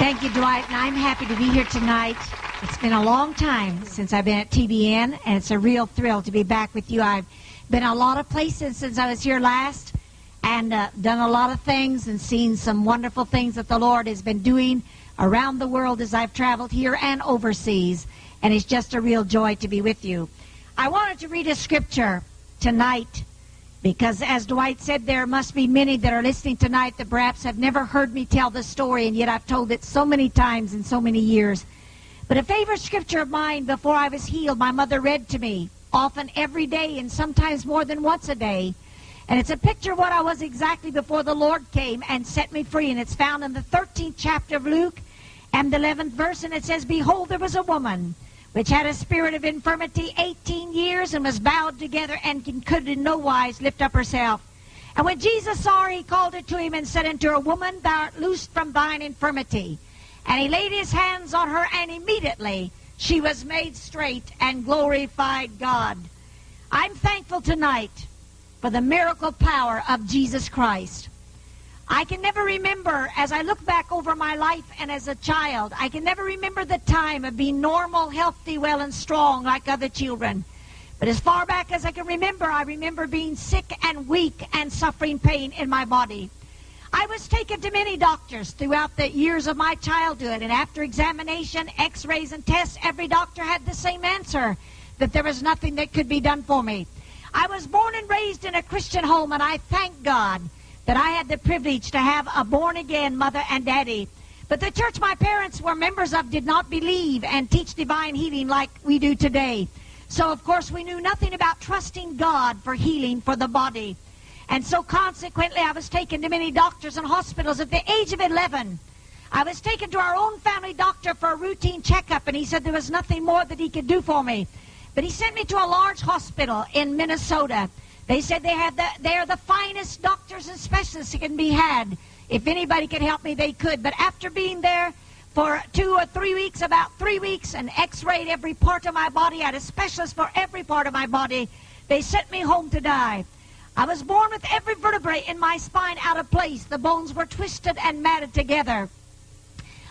Thank you, Dwight, and I'm happy to be here tonight. It's been a long time since I've been at TBN, and it's a real thrill to be back with you. I've been a lot of places since I was here last, and uh, done a lot of things and seen some wonderful things that the Lord has been doing around the world as I've traveled here and overseas, and it's just a real joy to be with you. I wanted to read a scripture tonight because, as Dwight said, there must be many that are listening tonight that perhaps have never heard me tell the story, and yet I've told it so many times in so many years. But a favorite scripture of mine before I was healed, my mother read to me, often every day and sometimes more than once a day. And it's a picture of what I was exactly before the Lord came and set me free. And it's found in the 13th chapter of Luke and the 11th verse. And it says, Behold, there was a woman which had a spirit of infirmity 18 years and was bowed together and could in no wise lift up herself. And when Jesus saw her, he called her to him and said unto her, Woman, thou art loosed from thine infirmity. And he laid his hands on her, and immediately she was made straight and glorified God. I'm thankful tonight for the miracle power of Jesus Christ. I can never remember, as I look back over my life and as a child, I can never remember the time of being normal, healthy, well, and strong like other children. But as far back as I can remember, I remember being sick and weak and suffering pain in my body. I was taken to many doctors throughout the years of my childhood, and after examination, x rays, and tests, every doctor had the same answer that there was nothing that could be done for me. I was born and raised in a Christian home, and I thank God that I had the privilege to have a born again mother and daddy. But the church my parents were members of did not believe and teach divine healing like we do today. So, of course, we knew nothing about trusting God for healing for the body. And so, consequently, I was taken to many doctors and hospitals. At the age of 11, I was taken to our own family doctor for a routine checkup, and he said there was nothing more that he could do for me. But he sent me to a large hospital in Minnesota. They said they had the, they're the finest doctors and specialists that can be had. If anybody could help me, they could. But after being there for two or three weeks, about three weeks, and x-rayed every part of my body, had a specialist for every part of my body, they sent me home to die. I was born with every vertebrae in my spine out of place. The bones were twisted and matted together.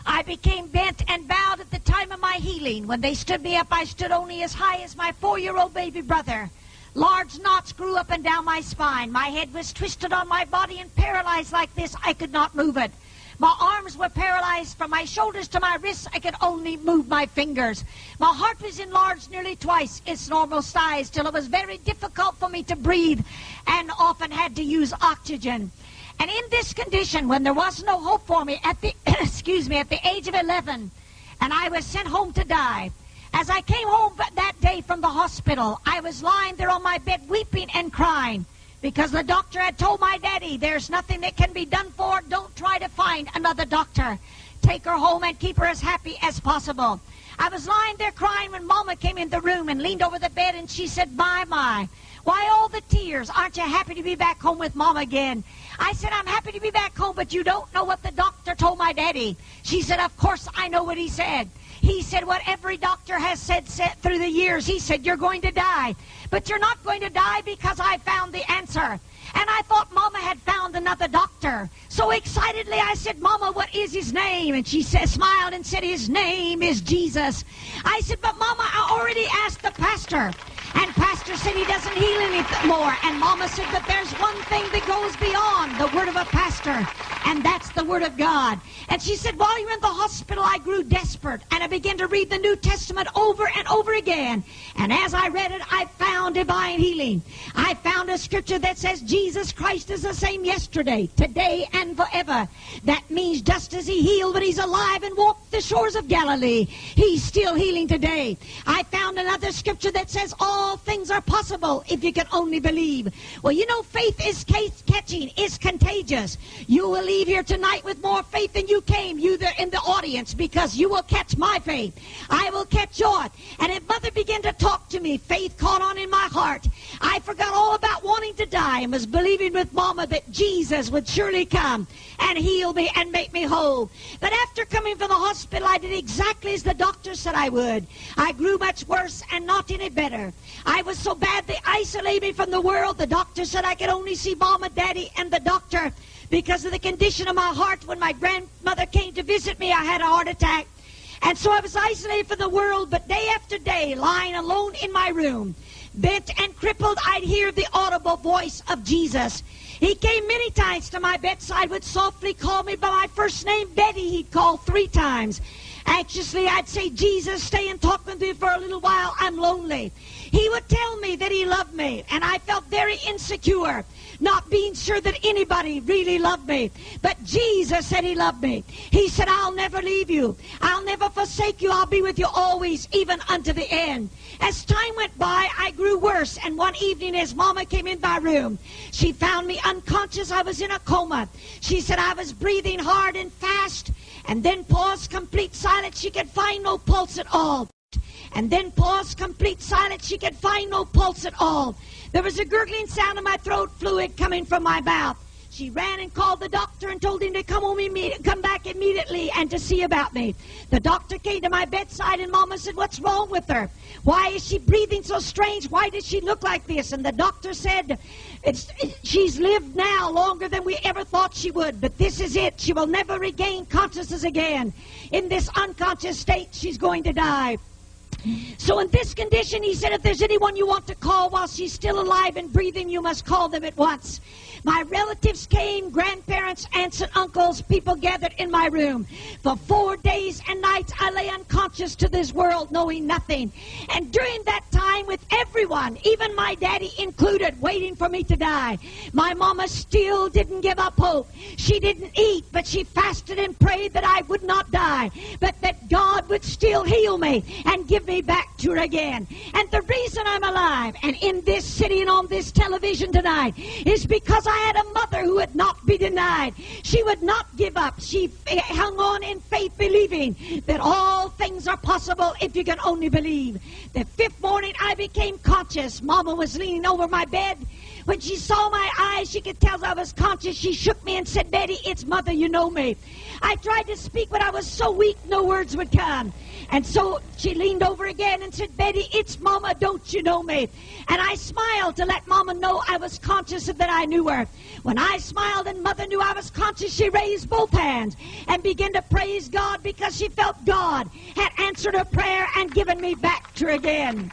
I became bent and bowed at the time of my healing. When they stood me up, I stood only as high as my four-year-old baby brother. Large knots grew up and down my spine. My head was twisted on my body and paralyzed like this. I could not move it. My arms were paralyzed from my shoulders to my wrists. I could only move my fingers. My heart was enlarged nearly twice its normal size till it was very difficult for me to breathe and often had to use oxygen. And in this condition, when there was no hope for me at the excuse me, at the age of 11, and I was sent home to die, as I came home that day from the hospital, I was lying there on my bed weeping and crying because the doctor had told my daddy, there's nothing that can be done for. Don't try to find another doctor. Take her home and keep her as happy as possible. I was lying there crying when Mama came in the room and leaned over the bed and she said, My, my, why all the tears? Aren't you happy to be back home with Mama again? I said, I'm happy to be back home, but you don't know what the doctor told my daddy. She said, Of course I know what he said. He said what every doctor has said, said through the years. He said, You're going to die. But you're not going to die because I found the answer. And I thought Mama had found another doctor. So excitedly I said, Mama, what is his name? And she said, smiled and said, His name is Jesus. I said, But Mama, I already asked the pastor. And Pastor said he doesn't heal anymore. And Mama said, but there's one thing that goes beyond the word of a pastor, and that's the word of God. And she said, while you're in the hospital, I grew desperate, and I began to read the New Testament over and over again. And as I read it, I found divine healing. I found a scripture that says Jesus Christ is the same yesterday, today, and forever. That means just as he healed when he's alive and walked the shores of Galilee, he's still healing today. I found another scripture that says all all things are possible if you can only believe. Well, you know, faith is case catching, is contagious. You will leave here tonight with more faith than you came, you there in the audience, because you will catch my faith. I will catch yours. And if Mother began to talk to me, faith caught on in my heart. I forgot all about wanting to die and was believing with Mama that Jesus would surely come and heal me and make me whole. But after coming from the hospital, I did exactly as the doctor said I would. I grew much worse and not any better. I was so bad they isolated me from the world. The doctor said I could only see mom and daddy and the doctor because of the condition of my heart when my grandmother came to visit me. I had a heart attack. And so I was isolated from the world, but day after day, lying alone in my room, bent and crippled, I'd hear the audible voice of Jesus. He came many times to my bedside, would softly call me by my first name, Betty, he'd call three times. Anxiously, I'd say, Jesus, stay and talk with me for a little while. I'm lonely. He would tell me that he loved me, and I felt very insecure not being sure that anybody really loved me. But Jesus said he loved me. He said, I'll never leave you. I'll never forsake you. I'll be with you always, even unto the end. As time went by, Worse. And one evening, as Mama came in my room, she found me unconscious. I was in a coma. She said I was breathing hard and fast. And then paused complete silence. She could find no pulse at all. And then paused complete silence. She could find no pulse at all. There was a gurgling sound in my throat, fluid coming from my mouth. She ran and called the doctor and told him to come home immediately, come back immediately and to see about me. The doctor came to my bedside and Mama said, "What's wrong with her? Why is she breathing so strange? Why does she look like this?" And the doctor said, it's, "She's lived now longer than we ever thought she would, but this is it. She will never regain consciousness again. In this unconscious state, she's going to die." So in this condition, he said, if there's anyone you want to call while she's still alive and breathing, you must call them at once. My relatives came, grandparents, aunts and uncles, people gathered in my room. For four days and nights, I lay unconscious to this world, knowing nothing. And during that time, with everyone, even my daddy included, waiting for me to die, my mama still didn't give up hope. She didn't eat, but she fasted and prayed that I would not die, but that God would still heal me and give me back to her again. And the reason I'm alive and in this city and on this television tonight is because I had a mother who would not be denied. She would not give up. She hung on in faith, believing that all things are possible if you can only believe. The fifth morning, I became conscious. Mama was leaning over my bed. When she saw my eyes, she could tell I was conscious. She shook me and said, Betty, it's mother, you know me. I tried to speak, but I was so weak, no words would come. And so she leaned over again and said, Betty, it's Mama, don't you know me? And I smiled to let Mama know I was conscious that I knew her. When I smiled and Mother knew I was conscious, she raised both hands and began to praise God because she felt God had answered her prayer and given me back to her again.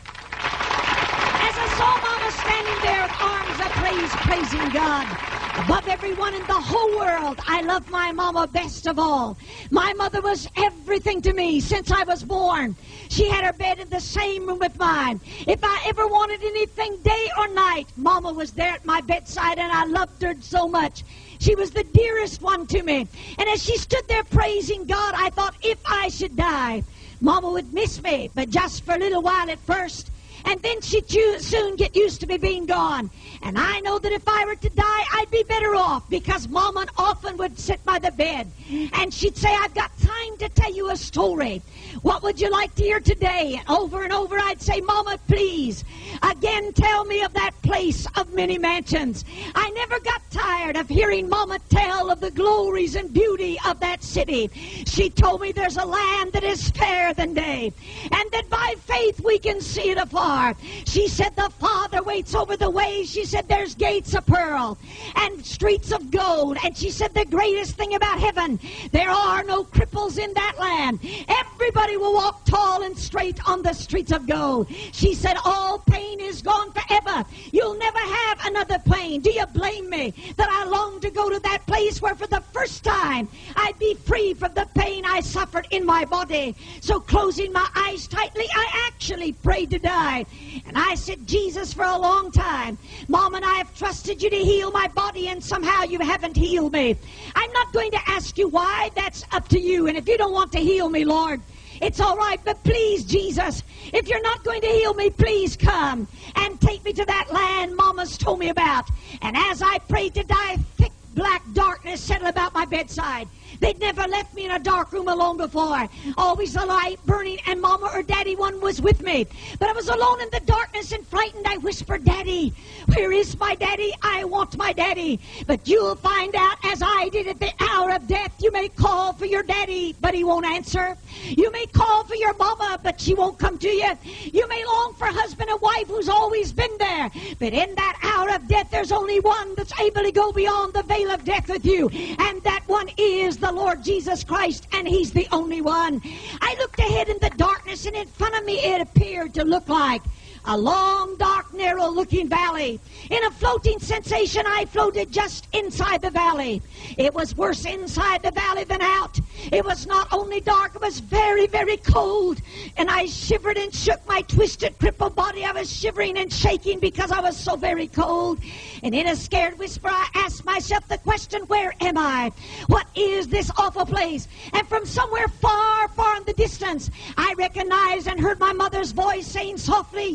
As I saw Mama standing there with arms upraised, praising God, above everyone in the whole world. I love my mama best of all. My mother was everything to me since I was born. She had her bed in the same room with mine. If I ever wanted anything day or night, mama was there at my bedside and I loved her so much. She was the dearest one to me. And as she stood there praising God, I thought if I should die, mama would miss me, but just for a little while at first and then she'd soon get used to me being gone. And I know that if I were to die, I'd be better off because Mama often would sit by the bed and she'd say, I've got time to tell you a story. What would you like to hear today? And over and over I'd say, Mama, please, again tell me of that place of many mansions. I never got tired of hearing Mama tell of the glories and beauty of that city. She told me there's a land that is fairer than day, and that by faith we can see it afar. She said the Father waits over the way. She said there's gates of pearl and streets of gold. And she said the greatest thing about heaven, there are no cripples in that land. Everybody will walk tall and straight on the streets of gold. She said all pain is gone forever. You'll never have another pain. Do you blame me that I long to go to that place where for the first time I'd be free from the pain I suffered in my body? So closing my eyes tightly, I actually prayed to die. And I said, Jesus, for a long time, Mom and I have trusted you to heal my body, and somehow you haven't healed me. I'm not going to ask you why. That's up to you. And if you don't want to heal me, Lord, it's all right, but please, Jesus, if you're not going to heal me, please come and take me to that land Mama's told me about. And as I prayed to die, thick black darkness settled about my bedside. They'd never left me in a dark room alone before. Always a light burning, and Mama or Daddy one was with me. But I was alone in the darkness and frightened. I whispered, Daddy, where is my daddy? I want my daddy. But you'll find out, as I did at the hour of death, you may call for your daddy, but he won't answer. You may call for your mama, but she won't come to you. You may long for husband and wife who's always been there. But in that hour of death, there's only one that's able to go beyond the veil of death with you. And that one is the the Lord Jesus Christ, and He's the only one. I looked ahead in the darkness, and in front of me it appeared to look like a long, dark, narrow looking valley. In a floating sensation, I floated just inside the valley. It was worse inside the valley than out. It was not only dark, it was very, very cold. And I shivered and shook my twisted, crippled body. I was shivering and shaking because I was so very cold. And in a scared whisper, I asked myself the question, Where am I? What is this awful place? And from somewhere far, far in the distance, I recognized and heard my mother's voice saying softly,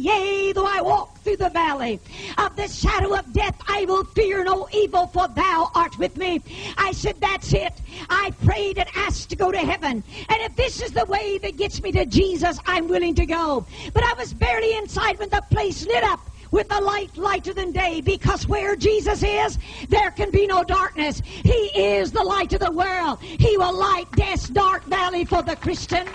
Though I walk through the valley of the shadow of death, I will fear no evil, for thou art with me. I said, That's it. I prayed and asked to go to heaven. And if this is the way that gets me to Jesus, I'm willing to go. But I was barely inside when the place lit up with a light lighter than day because where Jesus is, there can be no darkness. He is the light of the world. He will light death's dark valley for the Christian.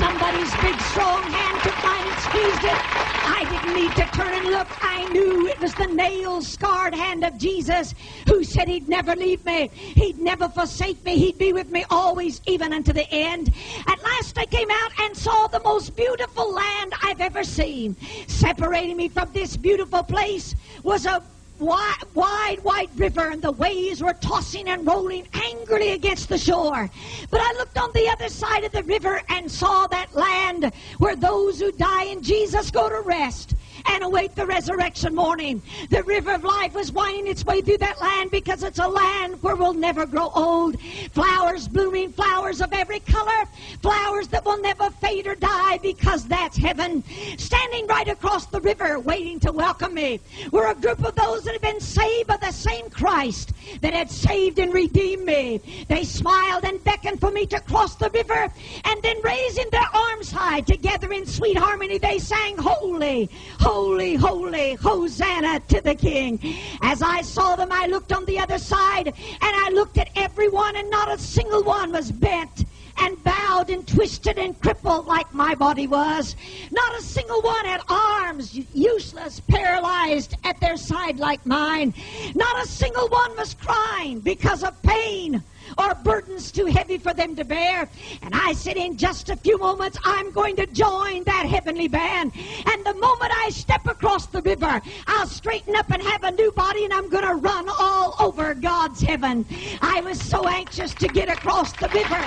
Somebody's big strong hand took mine and squeezed it. I didn't need to turn and look. I knew it was the nail scarred hand of Jesus who said he'd never leave me. He'd never forsake me. He'd be with me always, even unto the end. At last I came out and saw the most beautiful land I've ever seen. Separating me from this beautiful place was a wide, wide, wide river, and the waves were tossing and rolling angrily against the shore. But I looked on the other side of the river and saw that land where those who die in Jesus go to rest and await the resurrection morning. The river of life was winding its way through that land because it's a land where we'll never grow old. Flowers blooming, flowers of every color, flowers that will never fade or die because that's heaven. Standing right across the river waiting to welcome me were a group of those that had been saved by the same Christ that had saved and redeemed me. They smiled and beckoned for me to cross the river and then raising their arms high together in sweet harmony they sang holy, holy Holy, holy, Hosanna to the King. As I saw them, I looked on the other side and I looked at everyone, and not a single one was bent and bowed and twisted and crippled like my body was. Not a single one had arms useless, paralyzed at their side like mine. Not a single one was crying because of pain or burdens too heavy for them to bear. And I said, in just a few moments, I'm going to join that heavenly band. And the moment I step across the river, I'll straighten up and have a new body, and I'm going to run all over God's heaven. I was so anxious to get across the river.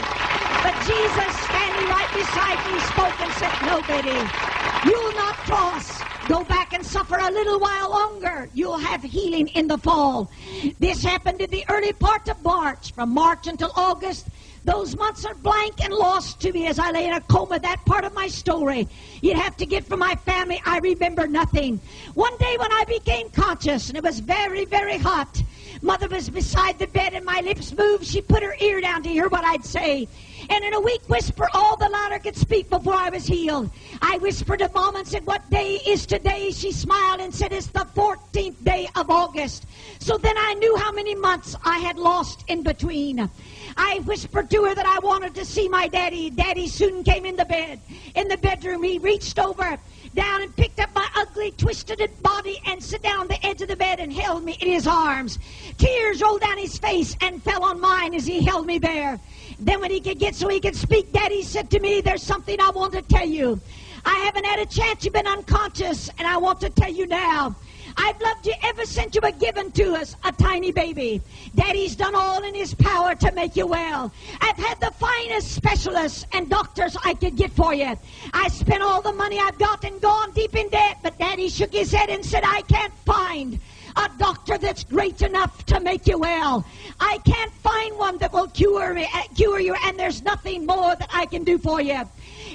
But Jesus, standing right beside me, spoke and said, No, Betty, you'll not cross. Go back and suffer a little while longer. You'll have healing in the fall. This happened in the early part of March. From March until August, those months are blank and lost to me as I lay in a coma. That part of my story you'd have to get from my family. I remember nothing. One day when I became conscious and it was very, very hot, Mother was beside the bed and my lips moved. She put her ear down to hear what I'd say. And in a weak whisper, all the louder could speak before I was healed. I whispered to Mom and said, What day is today? She smiled and said, It's the 14th day of August. So then I knew how many months I had lost in between. I whispered to her that I wanted to see my daddy. Daddy soon came in the bed. In the bedroom, he reached over down and picked up my ugly, twisted body and sat down on the edge of the bed and held me in his arms. Tears rolled down his face and fell on mine as he held me there. Then when he could get so he could speak, Daddy said to me, there's something I want to tell you. I haven't had a chance. You've been unconscious, and I want to tell you now. I've loved you ever since you were given to us, a tiny baby. Daddy's done all in his power to make you well. I've had the finest specialists and doctors I could get for you. I spent all the money I've got and gone deep in debt, but Daddy shook his head and said, I can't find a doctor that's great enough to make you well. I can't find one that will cure me, uh, cure you, and there's nothing more that I can do for you.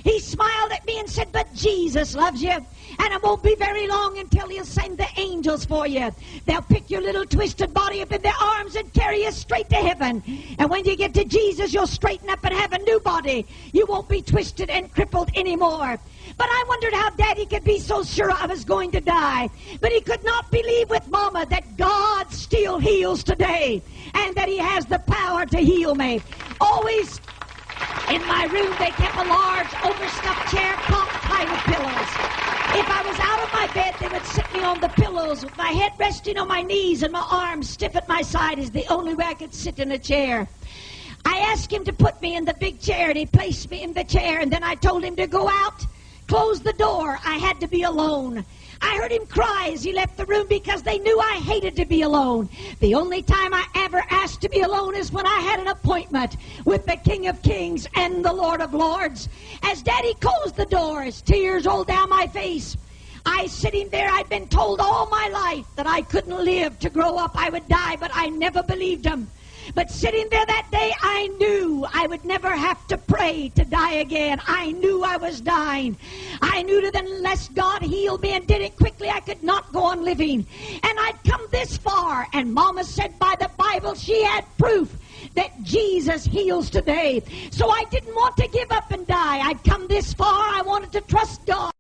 He smiled at me and said, But Jesus loves you. And it won't be very long until he'll send the angels for you. They'll pick your little twisted body up in their arms and carry you straight to heaven. And when you get to Jesus, you'll straighten up and have a new body. You won't be twisted and crippled anymore. But I wondered how Daddy could be so sure I was going to die. But he could not believe with Mama that God still heals today and that he has the power to heal me. Always in my room, they kept a large overstuffed chair propped high with pillows. If I was out of my bed, they would sit me on the pillows with my head resting on my knees and my arms stiff at my side is the only way I could sit in a chair. I asked him to put me in the big chair, and he placed me in the chair, and then I told him to go out, close the door. I had to be alone. I heard him cry as he left the room because they knew I hated to be alone. The only time I ever asked to be alone is when I had an appointment with the King of Kings and the Lord of Lords. As Daddy closed the doors, tears rolled down my face. I sitting there, I'd been told all my life that I couldn't live to grow up, I would die, but I never believed him. But sitting there that day, I knew I would never have to pray to die again. I knew I was dying. I knew that unless God healed me and did it quickly, I could not go on living. And I'd come this far, and Mama said by the Bible she had proof that Jesus heals today. So I didn't want to give up and die. I'd come this far. I wanted to trust God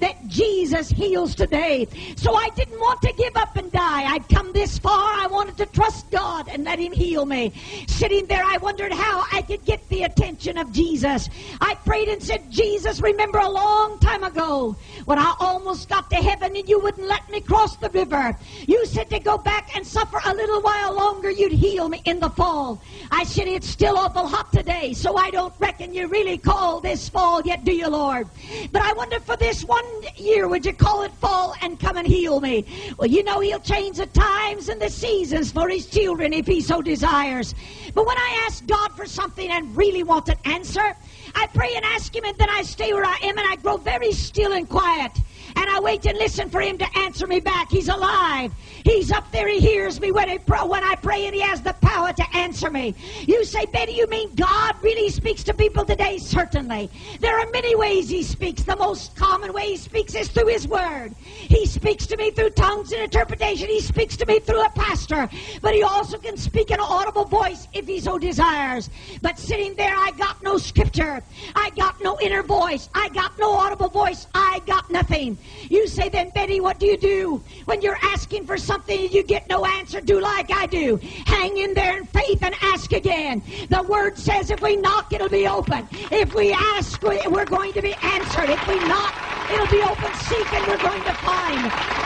that Jesus heals today. So I didn't want to give up and die. I'd come this far. I wanted to trust God and let Him heal me. Sitting there, I wondered how I could get the attention of Jesus. I prayed and said, Jesus, remember a long time ago when I almost got to heaven and you wouldn't let me cross the river. You said to go back and suffer a little while longer, you'd heal me in the fall. I said, it's still awful hot today, so I don't reckon you really call this fall yet, do you, Lord? But I wonder for this one year, would you call it fall and come and heal me? Well, you know He'll change the times and the seasons for His children if He so desires. But when I ask God for something and really want an answer, I pray and ask Him, and then I stay where I am and I grow very still and quiet. And I wait and listen for Him to answer me back. He's alive. He's up there. He hears me when I, pray, when I pray, and He has the power to answer me. You say, Betty, you mean God really speaks to people today? Certainly. There are many ways He speaks. The most common way He speaks is through His Word. He speaks to me through tongues and interpretation. He speaks to me through a pastor. But He also can speak in an audible voice if He so desires. But sitting there, I got no scripture. I got no inner voice. I got no audible voice. I got nothing. You say, then, Betty, what do you do when you're asking for something? Something and you get no answer, do like I do. Hang in there in faith and ask again. The word says if we knock, it'll be open. If we ask, we're going to be answered. If we knock, it'll be open. Seek and we're going to find.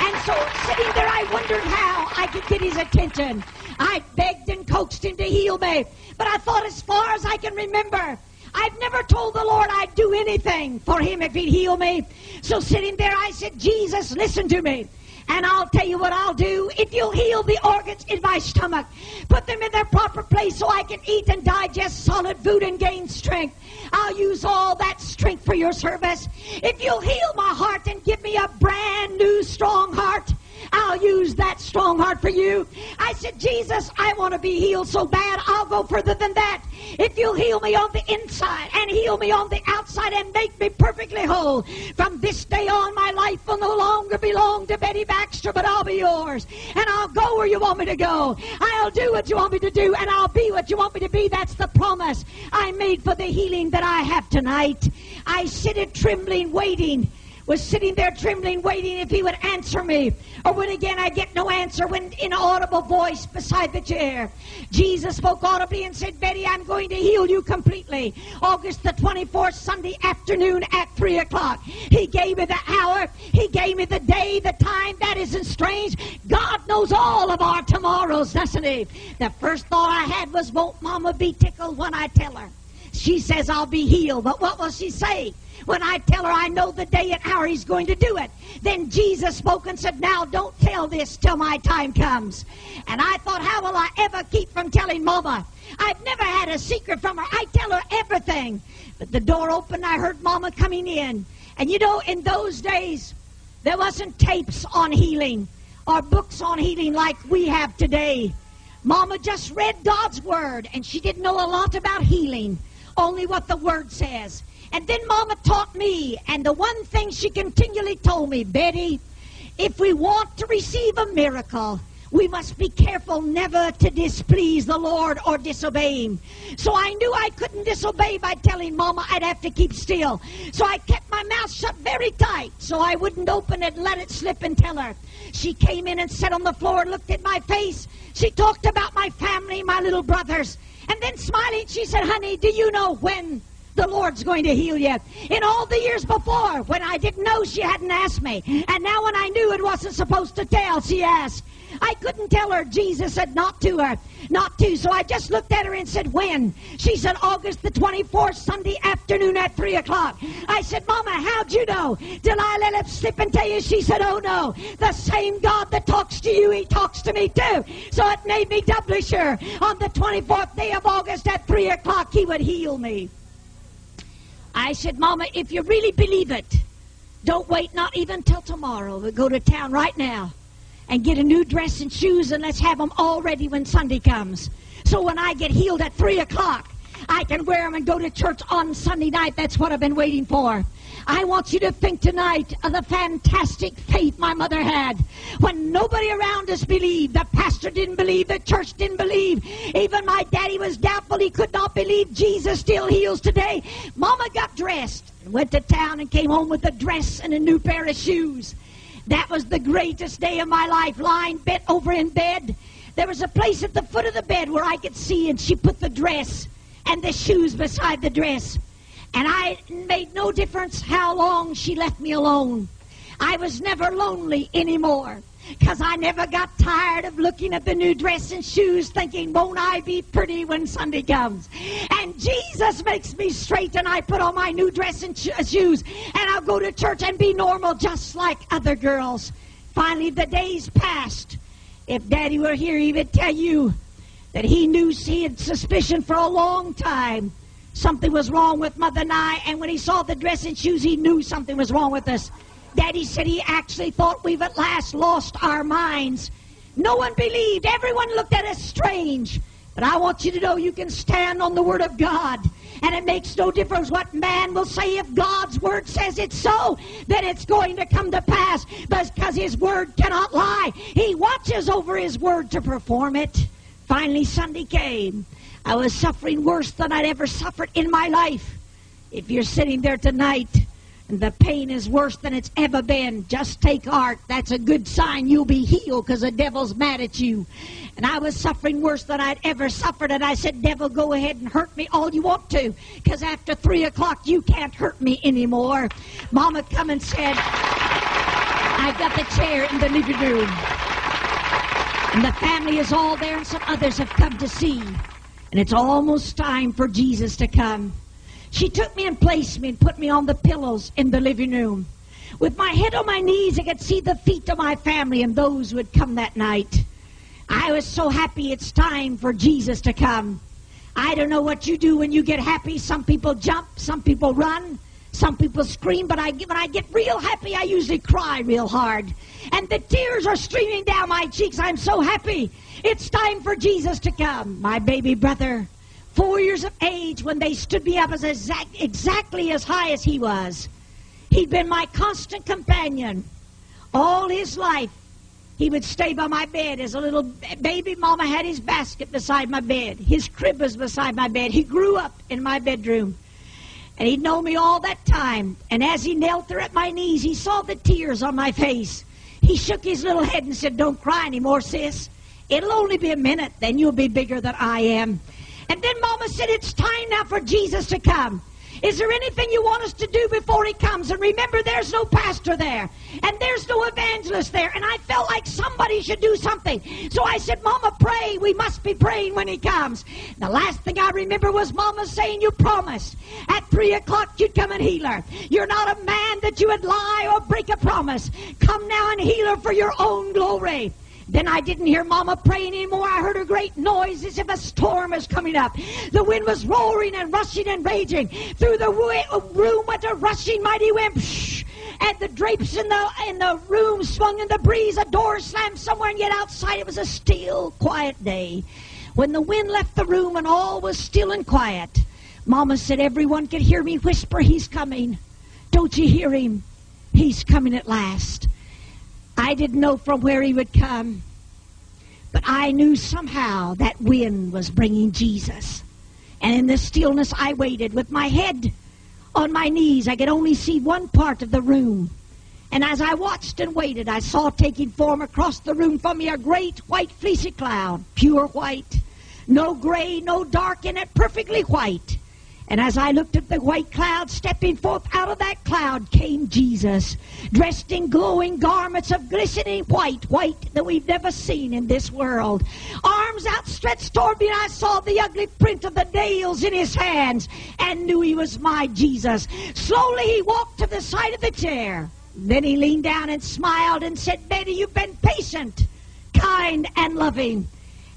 And so sitting there, I wondered how I could get his attention. I begged and coaxed him to heal me. But I thought as far as I can remember, I've never told the Lord I'd do anything for him if he'd heal me. So sitting there, I said, Jesus, listen to me. And I'll tell you what I'll do. If you'll heal the organs in my stomach, put them in their proper place so I can eat and digest solid food and gain strength, I'll use all that strength for your service. If you'll heal my heart and give me a brand new strong heart, I'll use that strong heart for you. I said, Jesus, I want to be healed so bad, I'll go further than that. If you'll heal me on the inside and heal me on the outside and make me perfectly whole, from this day on, my life will no longer belong to Betty Baxter, but I'll be yours. And I'll go where you want me to go. I'll do what you want me to do, and I'll be what you want me to be. That's the promise I made for the healing that I have tonight. I sit it trembling, waiting was sitting there trembling, waiting if he would answer me. Or when again I get no answer, when in audible voice beside the chair, Jesus spoke audibly and said, Betty, I'm going to heal you completely. August the 24th, Sunday afternoon at 3 o'clock. He gave me the hour. He gave me the day, the time. That isn't strange. God knows all of our tomorrows, doesn't he? The first thought I had was, won't Mama be tickled when I tell her? She says I'll be healed. But what will she say? When I tell her I know the day and hour he's going to do it. Then Jesus spoke and said, Now don't tell this till my time comes. And I thought, How will I ever keep from telling Mama? I've never had a secret from her. I tell her everything. But the door opened, I heard Mama coming in. And you know, in those days, there wasn't tapes on healing or books on healing like we have today. Mama just read God's Word, and she didn't know a lot about healing, only what the Word says. And then Mama taught me, and the one thing she continually told me, Betty, if we want to receive a miracle, we must be careful never to displease the Lord or disobey Him. So I knew I couldn't disobey by telling Mama I'd have to keep still. So I kept my mouth shut very tight so I wouldn't open it, let it slip, and tell her. She came in and sat on the floor and looked at my face. She talked about my family, my little brothers. And then smiling, she said, Honey, do you know when the Lord's going to heal you. In all the years before, when I didn't know, she hadn't asked me. And now when I knew it wasn't supposed to tell, she asked. I couldn't tell her Jesus said not to her, not to. So I just looked at her and said, when? She said, August the 24th, Sunday afternoon at 3 o'clock. I said, Mama, how'd you know? I let it slip and tell you? She said, oh no. The same God that talks to you, he talks to me too. So it made me doubly sure on the 24th day of August at 3 o'clock he would heal me. I said, Mama, if you really believe it, don't wait not even till tomorrow, but go to town right now and get a new dress and shoes and let's have them all ready when Sunday comes. So when I get healed at 3 o'clock, I can wear them and go to church on Sunday night. That's what I've been waiting for. I want you to think tonight of the fantastic faith my mother had when nobody around us believed. The pastor didn't believe, the church didn't believe. Even my daddy was doubtful. He could not believe Jesus still heals today. Mama got dressed and went to town and came home with a dress and a new pair of shoes. That was the greatest day of my life, lying bent over in bed. There was a place at the foot of the bed where I could see, and she put the dress and the shoes beside the dress. And I made no difference how long she left me alone. I was never lonely anymore because I never got tired of looking at the new dress and shoes thinking, won't I be pretty when Sunday comes? And Jesus makes me straight and I put on my new dress and sh- shoes and I'll go to church and be normal just like other girls. Finally, the days passed. If Daddy were here, he would tell you that he knew he had suspicion for a long time something was wrong with Mother and I, and when he saw the dress and shoes, he knew something was wrong with us. Daddy said he actually thought we've at last lost our minds. No one believed. Everyone looked at us strange. But I want you to know you can stand on the Word of God. And it makes no difference what man will say. If God's Word says it's so, then it's going to come to pass because His Word cannot lie. He watches over His Word to perform it. Finally, Sunday came. I was suffering worse than I'd ever suffered in my life. If you're sitting there tonight and the pain is worse than it's ever been, just take heart. That's a good sign you'll be healed because the devil's mad at you. And I was suffering worse than I'd ever suffered. And I said, Devil, go ahead and hurt me all you want to because after 3 o'clock, you can't hurt me anymore. Mama come and said, I got the chair in the living room. And the family is all there and some others have come to see. And it's almost time for Jesus to come. She took me and placed me and put me on the pillows in the living room. With my head on my knees, I could see the feet of my family and those who had come that night. I was so happy it's time for Jesus to come. I don't know what you do when you get happy. Some people jump, some people run, some people scream, but I, when I get real happy, I usually cry real hard. And the tears are streaming down my cheeks. I'm so happy. It's time for Jesus to come. My baby brother four years of age when they stood me up as exact, exactly as high as he was. He'd been my constant companion all his life. He would stay by my bed as a little baby. Mama had his basket beside my bed. His crib was beside my bed. He grew up in my bedroom. And he'd known me all that time. And as he knelt there at my knees, he saw the tears on my face. He shook his little head and said, Don't cry anymore, sis. It'll only be a minute, then you'll be bigger than I am. And then Mama said, It's time now for Jesus to come. Is there anything you want us to do before he comes? And remember, there's no pastor there, and there's no evangelist there, and I felt like somebody should do something. So I said, Mama, pray. We must be praying when he comes. The last thing I remember was Mama saying, You promised at 3 o'clock you'd come and heal her. You're not a man that you would lie or break a promise. Come now and heal her for your own glory. Then I didn't hear Mama praying anymore. I heard a great noise as if a storm was coming up. The wind was roaring and rushing and raging. Through the room went a rushing mighty wind. And the drapes in the in the room swung in the breeze. A door slammed somewhere, and yet outside it was a still, quiet day. When the wind left the room and all was still and quiet, Mama said everyone could hear me whisper, "He's coming." Don't you hear him? He's coming at last. I didn't know from where he would come, but I knew somehow that wind was bringing Jesus. And in the stillness, I waited with my head on my knees. I could only see one part of the room. And as I watched and waited, I saw taking form across the room from me a great white fleecy cloud, pure white, no gray, no dark in it, perfectly white. And as I looked at the white cloud, stepping forth out of that cloud came Jesus, dressed in glowing garments of glistening white, white that we've never seen in this world. Arms outstretched toward me, and I saw the ugly print of the nails in his hands and knew he was my Jesus. Slowly he walked to the side of the chair. Then he leaned down and smiled and said, Betty, you've been patient, kind, and loving.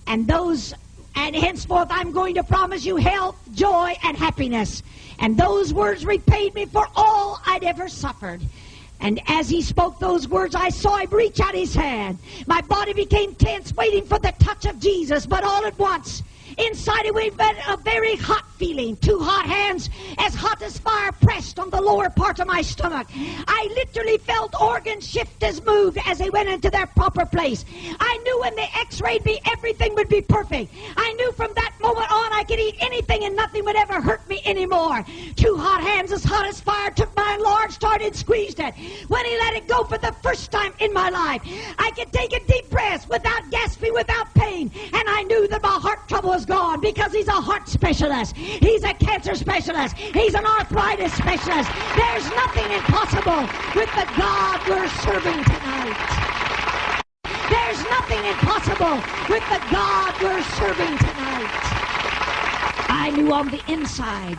And those and henceforth I'm going to promise you health, joy, and happiness. And those words repaid me for all I'd ever suffered. And as he spoke those words, I saw him reach out his hand. My body became tense, waiting for the touch of Jesus. But all at once, inside of me, a very hot feeling. Two hot hands, as hot as fire, pressed on the lower part of my stomach. I literally felt organs shift as moved as they went into their proper place. I knew when they x-rayed me, everything would be perfect. I knew from that moment on I could eat anything and nothing would ever hurt me anymore. Two hot hands, as hot as fire, took my enlarged heart and squeezed it. When he let it go for the first time in my life, I could take a deep breath without gasping, without pain, and I knew that my heart trouble was gone because he's a heart specialist. He's a cancer specialist. He's an arthritis specialist. There's nothing impossible with the God we're serving tonight. There's nothing impossible with the God we're serving tonight. I knew on the inside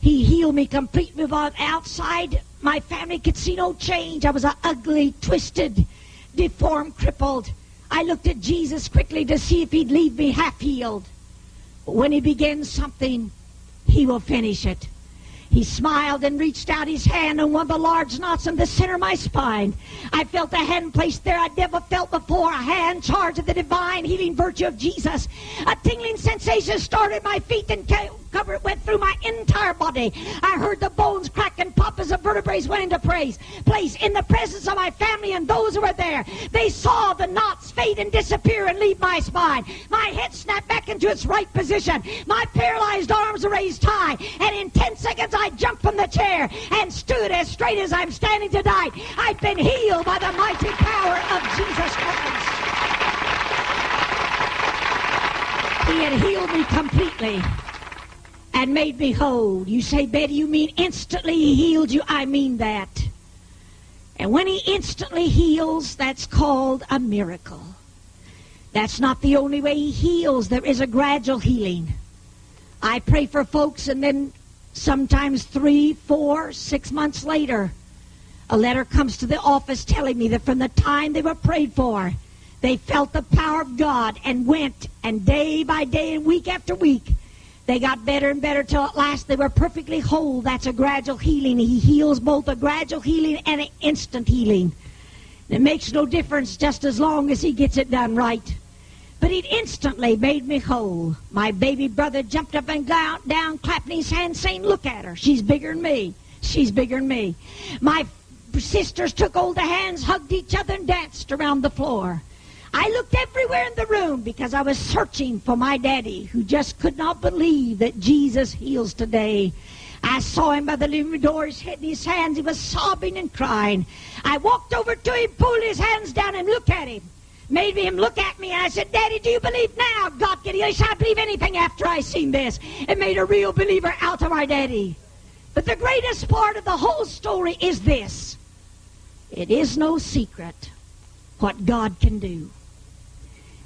he healed me completely the outside. My family could see no change. I was an ugly, twisted, deformed, crippled. I looked at Jesus quickly to see if he'd leave me half healed. When he begins something, he will finish it. He smiled and reached out his hand on one of the large knots in the center of my spine. I felt a hand placed there I'd never felt before, a hand charged with the divine healing virtue of Jesus. A tingling sensation started my feet and cover it went through my entire body. I heard the bones crack and pop as the vertebrae went into place. Place in the presence of my family and those who were there. They saw the knots fade and disappear and leave my spine. My head snapped back into its right position. My paralyzed arms raised high, and in ten seconds I jumped from the chair and stood as straight as I'm standing tonight. I've been healed by the mighty power of Jesus Christ. He had healed me completely and made me whole. You say, Betty, you mean instantly he healed you? I mean that. And when he instantly heals, that's called a miracle. That's not the only way he heals. There is a gradual healing. I pray for folks and then sometimes three, four, six months later, a letter comes to the office telling me that from the time they were prayed for, they felt the power of God and went, and day by day and week after week, they got better and better till at last they were perfectly whole. That's a gradual healing. He heals both a gradual healing and an instant healing. It makes no difference just as long as he gets it done right. But it instantly made me whole. My baby brother jumped up and down clapping his hands, saying, Look at her. She's bigger than me. She's bigger than me. My sisters took hold of hands, hugged each other, and danced around the floor. I looked everywhere in the room because I was searching for my daddy who just could not believe that Jesus heals today. I saw him by the living door, his head in his hands. He was sobbing and crying. I walked over to him, pulled his hands down, and looked at him. Made him look at me, and I said, Daddy, do you believe now God can heal? He said, I believe anything after I seen this. It made a real believer out of my daddy. But the greatest part of the whole story is this. It is no secret what God can do.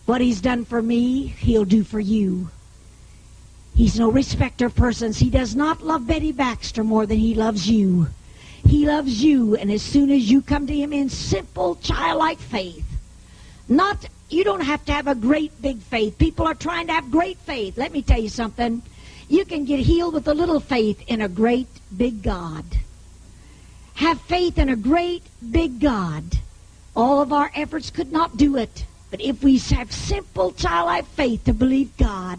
What he's done for me, he'll do for you. He's no respecter of persons. He does not love Betty Baxter more than he loves you. He loves you, and as soon as you come to him in simple, childlike faith, not, you don't have to have a great big faith. People are trying to have great faith. Let me tell you something. You can get healed with a little faith in a great big God. Have faith in a great big God. All of our efforts could not do it. But if we have simple childlike faith to believe God,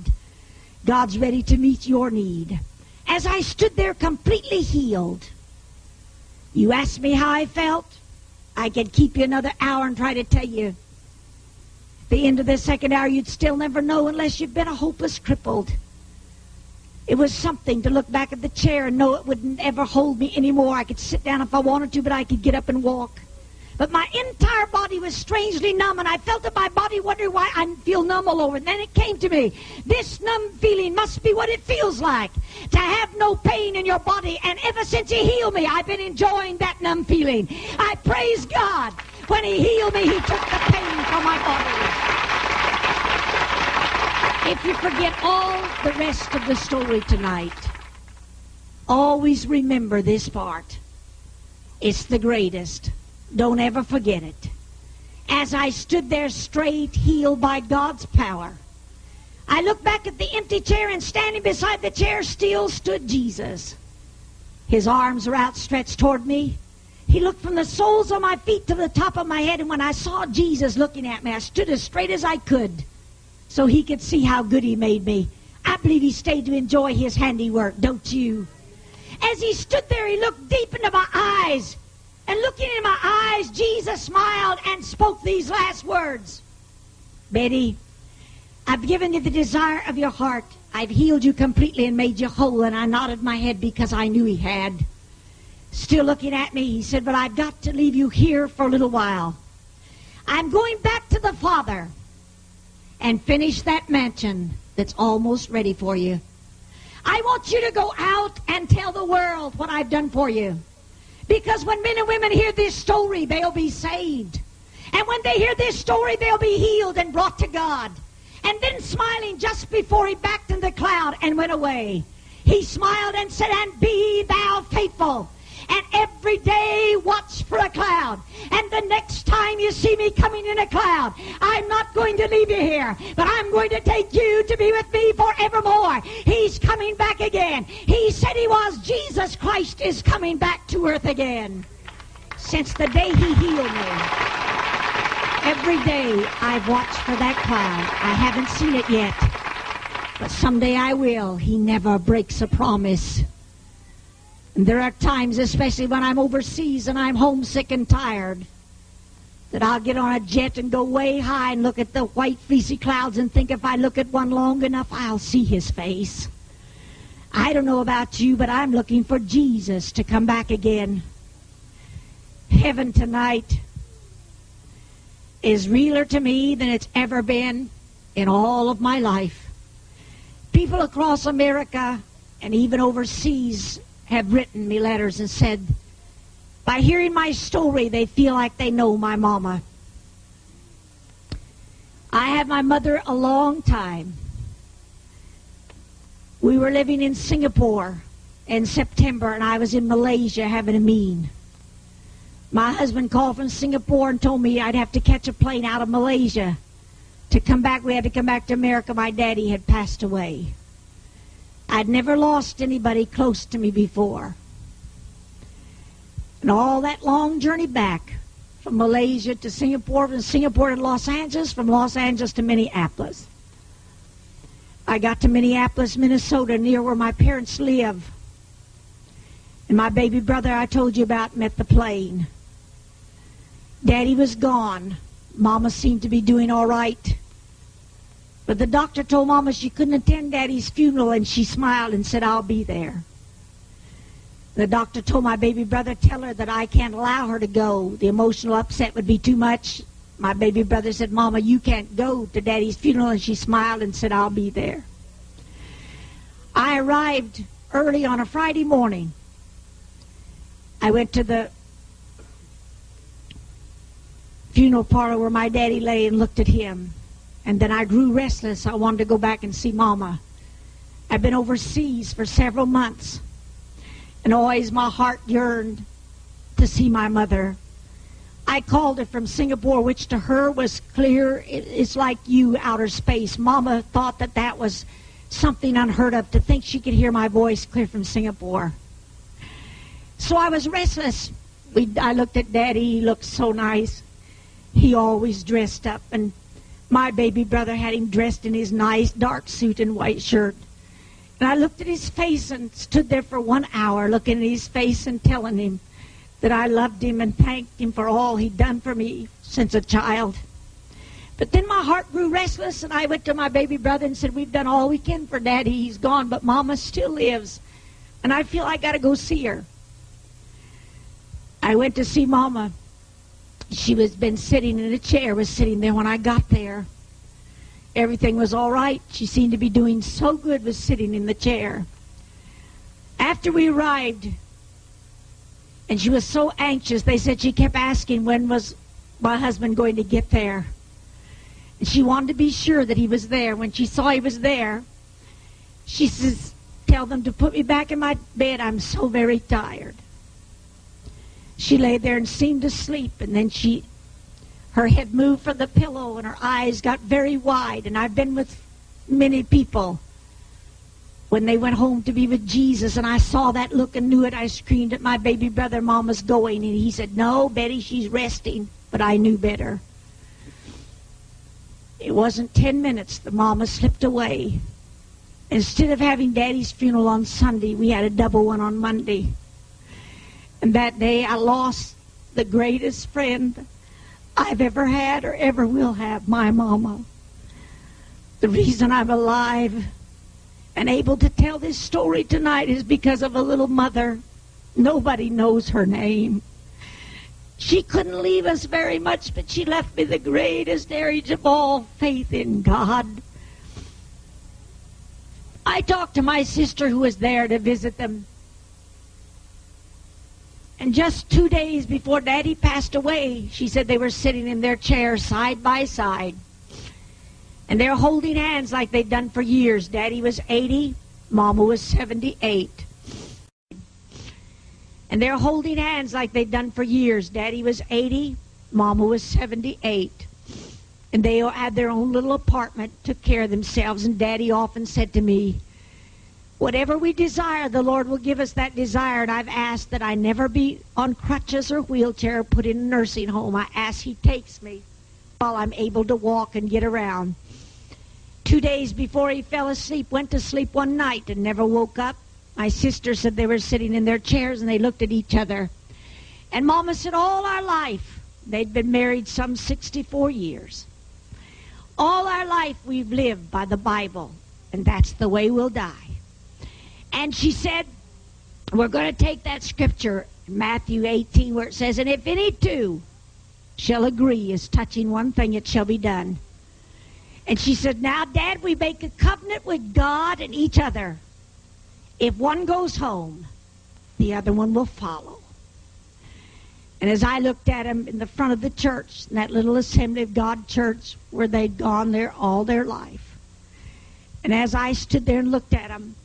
God's ready to meet your need. As I stood there completely healed, you asked me how I felt. I could keep you another hour and try to tell you. At the end of the second hour, you'd still never know unless you've been a hopeless crippled. It was something to look back at the chair and know it wouldn't ever hold me anymore. I could sit down if I wanted to, but I could get up and walk. But my entire body was strangely numb, and I felt that my body wondering why I feel numb all over. And then it came to me this numb feeling must be what it feels like to have no pain in your body. And ever since He healed me, I've been enjoying that numb feeling. I praise God. When He healed me, He took the pain from my body. If you forget all the rest of the story tonight, always remember this part. It's the greatest. Don't ever forget it. As I stood there straight, healed by God's power, I looked back at the empty chair and standing beside the chair still stood Jesus. His arms were outstretched toward me. He looked from the soles of my feet to the top of my head, and when I saw Jesus looking at me, I stood as straight as I could so he could see how good he made me. I believe he stayed to enjoy his handiwork, don't you? As he stood there, he looked deep into my eyes and looking in my eyes, Jesus smiled and spoke these last words Betty, I've given you the desire of your heart. I've healed you completely and made you whole. And I nodded my head because I knew he had. Still looking at me, he said, But I've got to leave you here for a little while. I'm going back to the Father and finish that mansion that's almost ready for you. I want you to go out and tell the world what I've done for you. Because when men and women hear this story, they'll be saved. And when they hear this story, they'll be healed and brought to God. And then smiling just before he backed in the cloud and went away, he smiled and said, And be thou faithful and every day watch for a cloud. And the next time you see me coming in a cloud, I'm not going to leave you here, but I'm going to take you to be with me forevermore. He's coming back again. He said he was. Jesus Christ is coming back to earth again. Since the day he healed me, every day I've watched for that cloud. I haven't seen it yet, but someday I will. He never breaks a promise. And there are times, especially when I'm overseas and I'm homesick and tired, that I'll get on a jet and go way high and look at the white fleecy clouds and think if I look at one long enough, I'll see his face. I don't know about you, but I'm looking for Jesus to come back again. Heaven tonight is realer to me than it's ever been in all of my life. People across America and even overseas have written me letters and said, by hearing my story, they feel like they know my mama. I had my mother a long time. We were living in Singapore in September, and I was in Malaysia having a mean. My husband called from Singapore and told me I'd have to catch a plane out of Malaysia to come back. We had to come back to America. My daddy had passed away. I'd never lost anybody close to me before. And all that long journey back from Malaysia to Singapore, from Singapore to Los Angeles, from Los Angeles to Minneapolis. I got to Minneapolis, Minnesota, near where my parents live. And my baby brother I told you about met the plane. Daddy was gone. Mama seemed to be doing all right. But the doctor told Mama she couldn't attend Daddy's funeral, and she smiled and said, I'll be there. The doctor told my baby brother, tell her that I can't allow her to go. The emotional upset would be too much. My baby brother said, Mama, you can't go to Daddy's funeral, and she smiled and said, I'll be there. I arrived early on a Friday morning. I went to the funeral parlor where my daddy lay and looked at him. And then I grew restless. I wanted to go back and see Mama. I've been overseas for several months. And always my heart yearned to see my mother. I called her from Singapore, which to her was clear. It's like you, outer space. Mama thought that that was something unheard of to think she could hear my voice clear from Singapore. So I was restless. We, I looked at Daddy. He looked so nice. He always dressed up, and my baby brother had him dressed in his nice dark suit and white shirt. And I looked at his face and stood there for one hour looking at his face and telling him that I loved him and thanked him for all he'd done for me since a child. But then my heart grew restless, and I went to my baby brother and said, We've done all we can for Daddy. He's gone, but Mama still lives. And I feel I got to go see her. I went to see Mama. She was been sitting in a chair, was sitting there when I got there. Everything was all right. She seemed to be doing so good, was sitting in the chair. After we arrived, and she was so anxious, they said she kept asking when was my husband going to get there. And she wanted to be sure that he was there. When she saw he was there, she says, Tell them to put me back in my bed. I'm so very tired. She lay there and seemed to sleep, and then she her head moved from the pillow and her eyes got very wide. And I've been with many people when they went home to be with Jesus, and I saw that look and knew it. I screamed at my baby brother, Mama's going. And he said, No, Betty, she's resting. But I knew better. It wasn't 10 minutes. The mama slipped away. Instead of having Daddy's funeral on Sunday, we had a double one on Monday. And that day I lost the greatest friend I've ever had or ever will have, my mama. The reason I'm alive and able to tell this story tonight is because of a little mother. Nobody knows her name. She couldn't leave us very much, but she left me the greatest heritage of all faith in God. I talked to my sister who was there to visit them. And just two days before Daddy passed away, she said they were sitting in their chairs side by side. And they're holding hands like they'd done for years. Daddy was 80, Mama was 78. And they're holding hands like they'd done for years. Daddy was 80, Mama was 78. And they had their own little apartment, took care of themselves. And Daddy often said to me, Whatever we desire, the Lord will give us that desire. And I've asked that I never be on crutches or wheelchair, put in a nursing home. I ask He takes me while I'm able to walk and get around. Two days before he fell asleep, went to sleep one night and never woke up. My sister said they were sitting in their chairs and they looked at each other. And Mama said all our life, they'd been married some 64 years. All our life we've lived by the Bible, and that's the way we'll die. And she said, we're going to take that scripture, Matthew 18, where it says, And if any two shall agree as touching one thing, it shall be done. And she said, Now, Dad, we make a covenant with God and each other. If one goes home, the other one will follow. And as I looked at him in the front of the church, in that little Assembly of God church where they'd gone there all their life, and as I stood there and looked at him,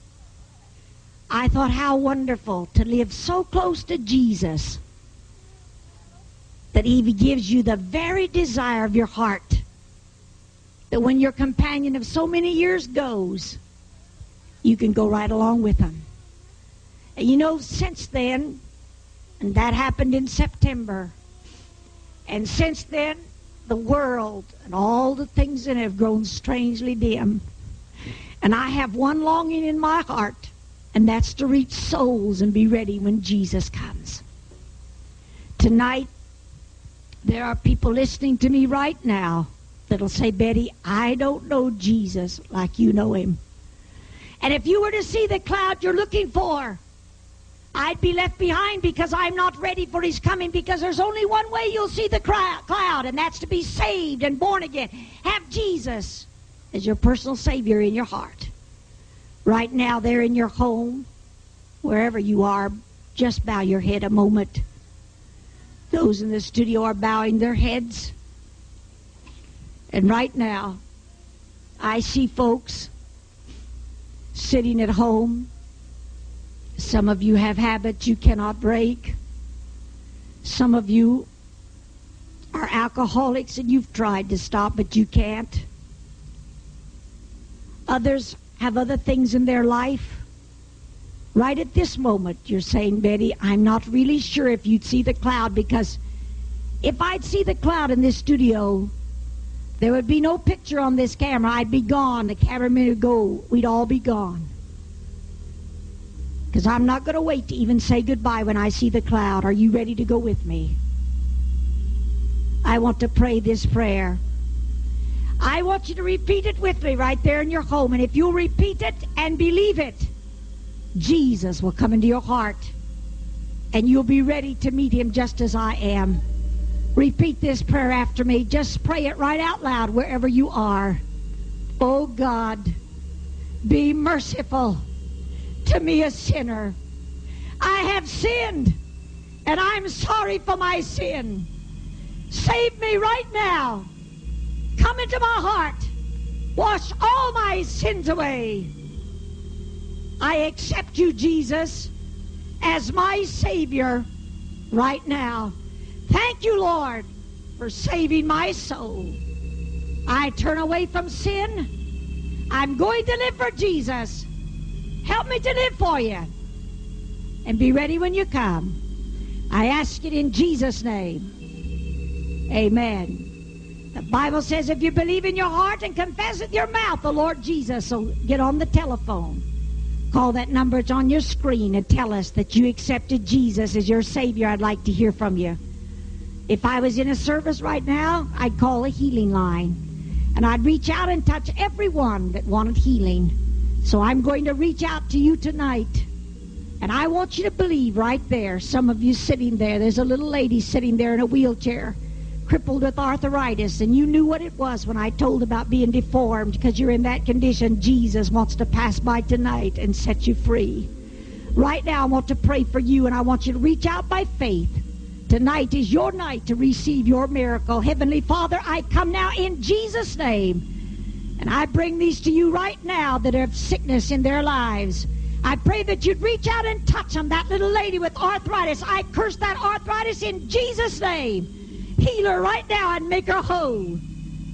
I thought how wonderful to live so close to Jesus that he gives you the very desire of your heart. That when your companion of so many years goes, you can go right along with him. And you know, since then, and that happened in September, and since then, the world and all the things in it have grown strangely dim. And I have one longing in my heart, and that's to reach souls and be ready when Jesus comes. Tonight, there are people listening to me right now that'll say, Betty, I don't know Jesus like you know him. And if you were to see the cloud you're looking for, I'd be left behind because I'm not ready for his coming because there's only one way you'll see the cloud, and that's to be saved and born again. Have Jesus as your personal Savior in your heart. Right now, there in your home, wherever you are, just bow your head a moment. Those in the studio are bowing their heads. And right now, I see folks sitting at home. Some of you have habits you cannot break. Some of you are alcoholics and you've tried to stop, but you can't. Others have other things in their life. Right at this moment, you're saying, Betty, I'm not really sure if you'd see the cloud because if I'd see the cloud in this studio, there would be no picture on this camera. I'd be gone. The cameraman would go. We'd all be gone. Because I'm not going to wait to even say goodbye when I see the cloud. Are you ready to go with me? I want to pray this prayer. I want you to repeat it with me right there in your home. And if you'll repeat it and believe it, Jesus will come into your heart. And you'll be ready to meet him just as I am Repeat this prayer after me. Just pray it right out loud wherever you are. Oh God, be merciful to me, a sinner. I have sinned, and I'm sorry for my sin. Save me right now. Come into my heart. Wash all my sins away. I accept you, Jesus, as my Savior right now. Thank you, Lord, for saving my soul. I turn away from sin. I'm going to live for Jesus. Help me to live for you. And be ready when you come. I ask it in Jesus' name. Amen. The Bible says if you believe in your heart and confess with your mouth the Lord Jesus, so get on the telephone. Call that number, it's on your screen, and tell us that you accepted Jesus as your Savior. I'd like to hear from you. If I was in a service right now, I'd call a healing line. And I'd reach out and touch everyone that wanted healing. So I'm going to reach out to you tonight. And I want you to believe right there, some of you sitting there, there's a little lady sitting there in a wheelchair crippled with arthritis, and you knew what it was when I told about being deformed because you're in that condition, Jesus wants to pass by tonight and set you free. Right now, I want to pray for you, and I want you to reach out by faith. Tonight is your night to receive your miracle. Heavenly Father, I come now in Jesus' name, and I bring these to you right now that have sickness in their lives. I pray that you'd reach out and touch them, that little lady with arthritis. I curse that arthritis in Jesus' name. Heal her right now and make her whole.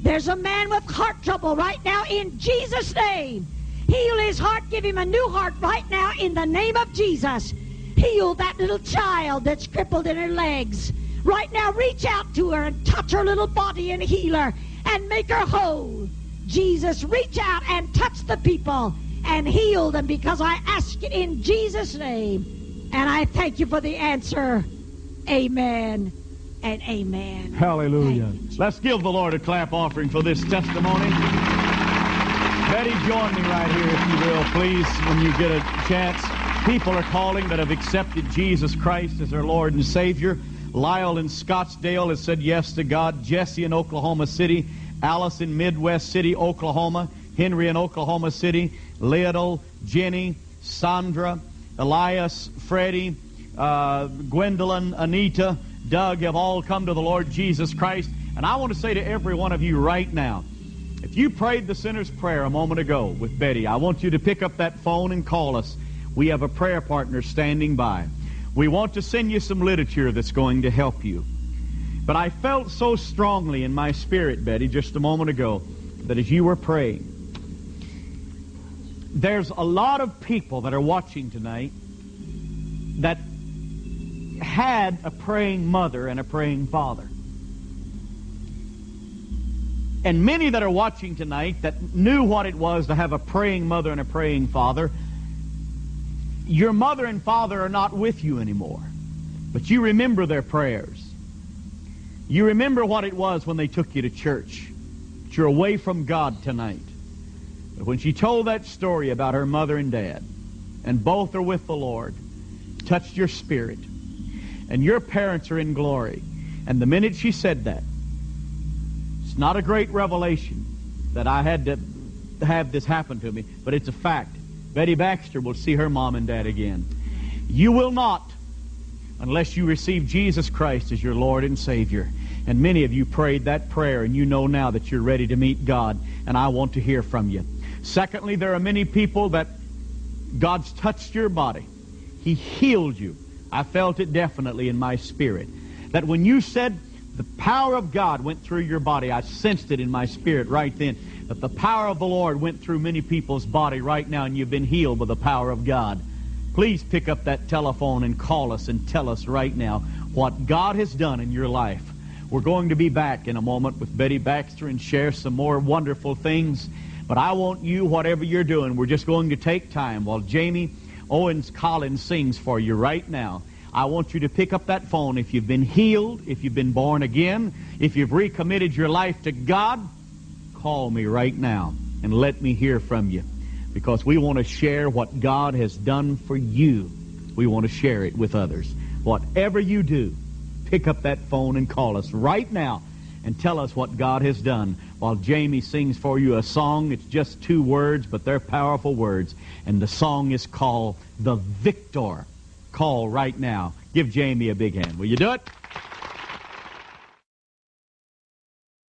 There's a man with heart trouble right now in Jesus' name. Heal his heart. Give him a new heart right now in the name of Jesus. Heal that little child that's crippled in her legs. Right now, reach out to her and touch her little body and heal her and make her whole. Jesus, reach out and touch the people and heal them because I ask it in Jesus' name. And I thank you for the answer. Amen and amen. Hallelujah. Let's give the Lord a clap offering for this testimony. Betty, join me right here, if you will, please, when you get a chance. People are calling that have accepted Jesus Christ as their Lord and Savior. Lyle in Scottsdale has said yes to God. Jesse in Oklahoma City. Alice in Midwest City, Oklahoma. Henry in Oklahoma City. Little, Jenny, Sandra, Elias, Freddie, uh, Gwendolyn, Anita, Doug have all come to the Lord Jesus Christ. And I want to say to every one of you right now, if you prayed the sinner's prayer a moment ago with Betty, I want you to pick up that phone and call us. We have a prayer partner standing by. We want to send you some literature that's going to help you. But I felt so strongly in my spirit, Betty, just a moment ago, that as you were praying, there's a lot of people that are watching tonight that had a praying mother and a praying father. And many that are watching tonight that knew what it was to have a praying mother and a praying father, your mother and father are not with you anymore. But you remember their prayers. You remember what it was when they took you to church. But you're away from God tonight. But when she told that story about her mother and dad, and both are with the Lord, touched your spirit and your parents are in glory. And the minute she said that, it's not a great revelation that I had to have this happen to me, but it's a fact. Betty Baxter will see her mom and dad again. You will not unless you receive Jesus Christ as your Lord and Savior. And many of you prayed that prayer, and you know now that you're ready to meet God, and I want to hear from you. Secondly, there are many people that God's touched your body. He healed you. I felt it definitely in my spirit. That when you said the power of God went through your body, I sensed it in my spirit right then. That the power of the Lord went through many people's body right now, and you've been healed by the power of God. Please pick up that telephone and call us and tell us right now what God has done in your life. We're going to be back in a moment with Betty Baxter and share some more wonderful things. But I want you, whatever you're doing, we're just going to take time while Jamie Owens Collins sings for you right now. I want you to pick up that phone if you've been healed, if you've been born again, if you've recommitted your life to God, call me right now and let me hear from you because we want to share what God has done for you. We want to share it with others. Whatever you do, pick up that phone and call us right now and tell us what God has done while Jamie sings for you a song. It's just two words, but they're powerful words. And the song is called The Victor. Call right now. Give Jamie a big hand. Will you do it?